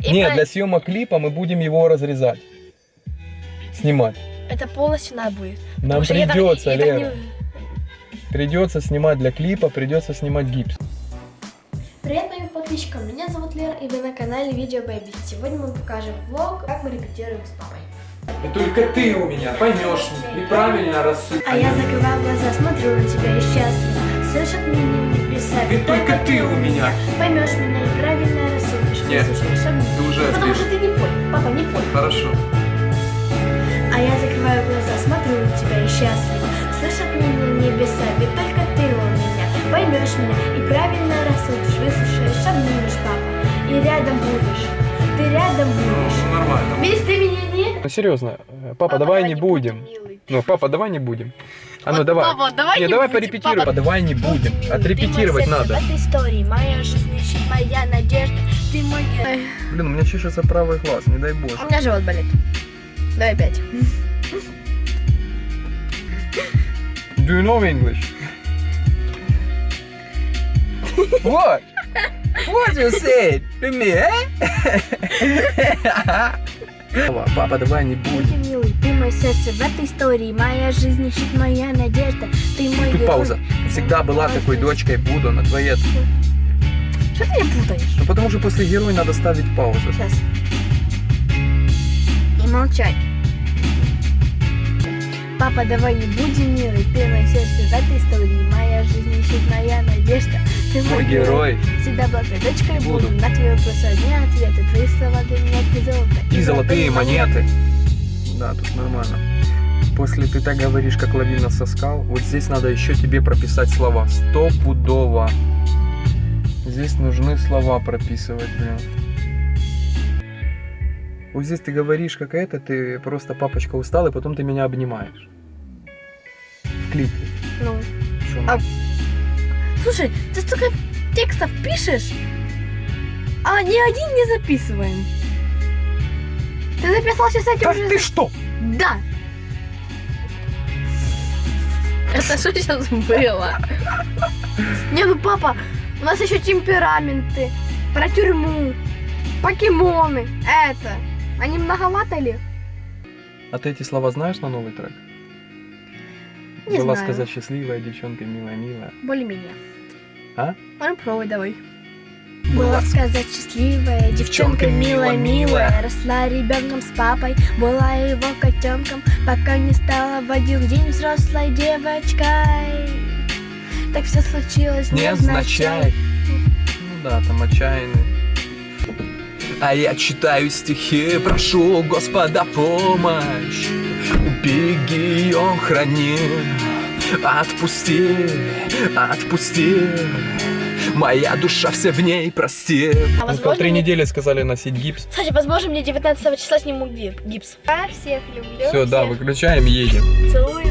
и Нет, про- для съемок клипа мы будем его разрезать. Снимать. Это полностью надо будет. Нам я так- придется, я Лера. не- Придется снимать для клипа, придется снимать гипс. Привет моим подписчикам, меня зовут Лера и вы на канале Видео Бэби. Сегодня мы покажем влог, как мы репетируем с папой. И только ты у меня поймешь и правильно рассудишь. А я закрываю глаза, смотрю на тебя и счастлива. Слышат меня небеса. И только ты у меня. Поймешь меня и правильно рассудишь. Нет, обид. ты уже Потому что ты не пой, папа, не пой. Хорошо. А я закрываю глаза, смотрю на тебя и счастлива. Слышат меня небеса, ведь только ты у меня. Поймешь меня и правильно рассудишь. Выслушаешь, обнимешь, папа. И рядом будешь. Ты рядом будешь. Ну, нормально. Ты меня не... Ну серьезно, э, папа, давай не будем. милый. Ну, папа, давай не будем. А ну Вот, давай. папа, давай не, не давай порепетируем. папа. Давай не будем. Отрепетировать ты сердце надо. В этой истории моя жизнь ищет, моя надежда. Ты мой герой. Блин, у меня чешется правый глаз, не дай боже. У меня живот болит. Давай опять. Do you know English? What? What you said to me, eh? Папа, давай не будем. Ты милый, ты мое сердце в этой истории. Моя жизнь ищет, моя надежда. Ты мой Тут герой. пауза. Всегда была такой дочкой, буду на твоей... Что ты меня путаешь? Ну потому что после героя надо ставить паузу. Сейчас. И молчать. Папа, давай не будем милый, ты мое сердце в этой истории. Моя жизнь ищет, моя надежда. Ты Мой герой. Всегда была твоей дочкой буду. Буду. На твои вопросы одни ответы. Твои слова для меня как золото. И золотые монеты. Да, тут нормально. После ты так говоришь, как лавина соскал, вот здесь надо еще тебе прописать слова. Стопудово. Здесь нужны слова прописывать, блин. Вот здесь ты говоришь, как это, ты просто папочка устал, и потом ты меня обнимаешь. В клипе. Ну. А Слушай, ты столько текстов пишешь, а ни один не записываем. Ты записал сейчас этим Да уже? ты что? Да. Это что сейчас было? Не, ну папа, у нас еще темпераменты, про тюрьму, покемоны, это. Они многовато ли? А ты эти слова знаешь на новый трек? Не Была знаю. сказать счастливая девчонка, милая-милая. Более-менее. А? Пробовать, давай. Была сказать счастливая, девчонка милая-милая Росла ребенком с папой, была его котенком Пока не стала в один день взрослой девочкой Так все случилось Не означает. Ну да, там отчаянный. А я читаю стихи, прошу Господа помощь. Убереги ее, храни, отпусти, отпусти. Моя душа вся в ней, прости. А возможно, три мне- недели сказали носить гипс. Кстати, возможно, мне 19 числа сниму ги- гипс Я всех люблю Все, да, всех выключаем, едем. Целую,